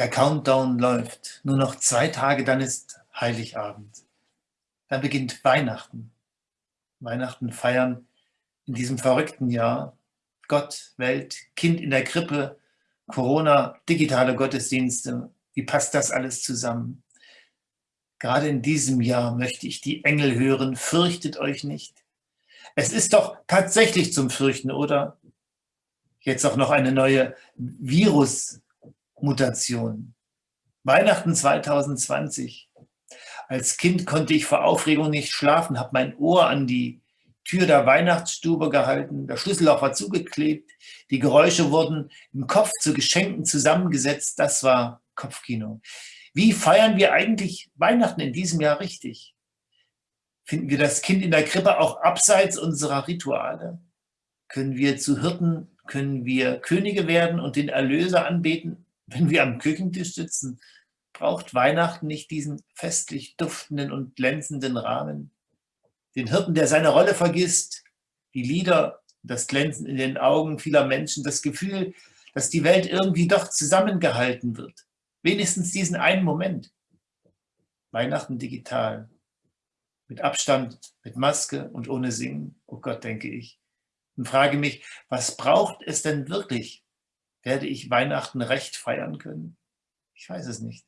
Der Countdown läuft. Nur noch zwei Tage, dann ist Heiligabend. Dann beginnt Weihnachten. Weihnachten feiern in diesem verrückten Jahr. Gott, Welt, Kind in der Krippe, Corona, digitale Gottesdienste. Wie passt das alles zusammen? Gerade in diesem Jahr möchte ich die Engel hören, fürchtet euch nicht. Es ist doch tatsächlich zum Fürchten, oder? Jetzt auch noch eine neue Virusmutation. Weihnachten 2020. Als Kind konnte ich vor Aufregung nicht schlafen, habe mein Ohr an die Tür der Weihnachtsstube gehalten, der Schlüsselloch war zugeklebt, die Geräusche wurden im Kopf zu Geschenken zusammengesetzt, das war Kopfkino. Wie feiern wir eigentlich Weihnachten in diesem Jahr richtig? Finden wir das Kind in der Krippe auch abseits unserer Rituale? Können wir zu Hirten, können wir Könige werden und den Erlöser anbeten, wenn wir am Küchentisch sitzen? Braucht Weihnachten nicht diesen festlich duftenden und glänzenden Rahmen? Den Hirten, der seine Rolle vergisst, die Lieder, das Glänzen in den Augen vieler Menschen, das Gefühl, dass die Welt irgendwie doch zusammengehalten wird. Wenigstens diesen einen Moment. Weihnachten digital. Mit Abstand, mit Maske und ohne Singen. Oh Gott, denke ich. Und frage mich, was braucht es denn wirklich? Werde ich Weihnachten recht feiern können? Ich weiß es nicht.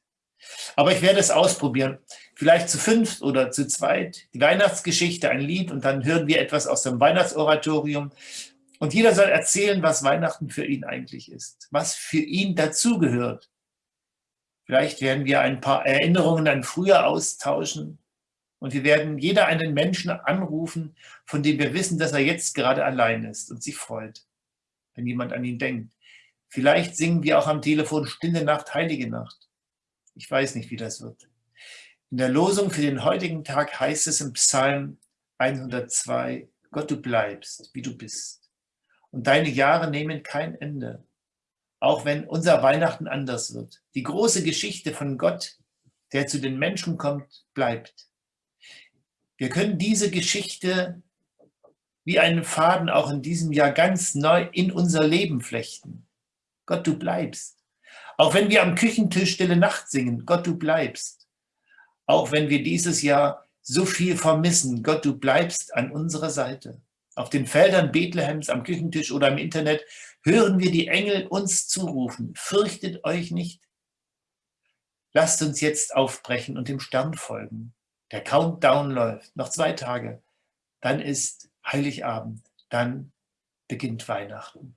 Aber ich werde es ausprobieren. Vielleicht zu fünft oder zu zweit. Die Weihnachtsgeschichte, ein Lied und dann hören wir etwas aus dem Weihnachtsoratorium. Und jeder soll erzählen, was Weihnachten für ihn eigentlich ist, was für ihn dazugehört. Vielleicht werden wir ein paar Erinnerungen an früher austauschen und wir werden jeder einen Menschen anrufen, von dem wir wissen, dass er jetzt gerade allein ist und sich freut, wenn jemand an ihn denkt. Vielleicht singen wir auch am Telefon Stille Nacht, Heilige Nacht. Ich weiß nicht, wie das wird. In der Losung für den heutigen Tag heißt es im Psalm 102, Gott, du bleibst, wie du bist. Und deine Jahre nehmen kein Ende, auch wenn unser Weihnachten anders wird. Die große Geschichte von Gott, der zu den Menschen kommt, bleibt. Wir können diese Geschichte wie einen Faden auch in diesem Jahr ganz neu in unser Leben flechten. Gott, du bleibst. Auch wenn wir am Küchentisch Stille Nacht singen, Gott, du bleibst. Auch wenn wir dieses Jahr so viel vermissen, Gott, du bleibst an unserer Seite. Auf den Feldern Bethlehems, am Küchentisch oder im Internet hören wir die Engel uns zurufen, fürchtet euch nicht. Lasst uns jetzt aufbrechen und dem Stern folgen. Der Countdown läuft, noch zwei Tage. Dann ist Heiligabend, dann beginnt Weihnachten.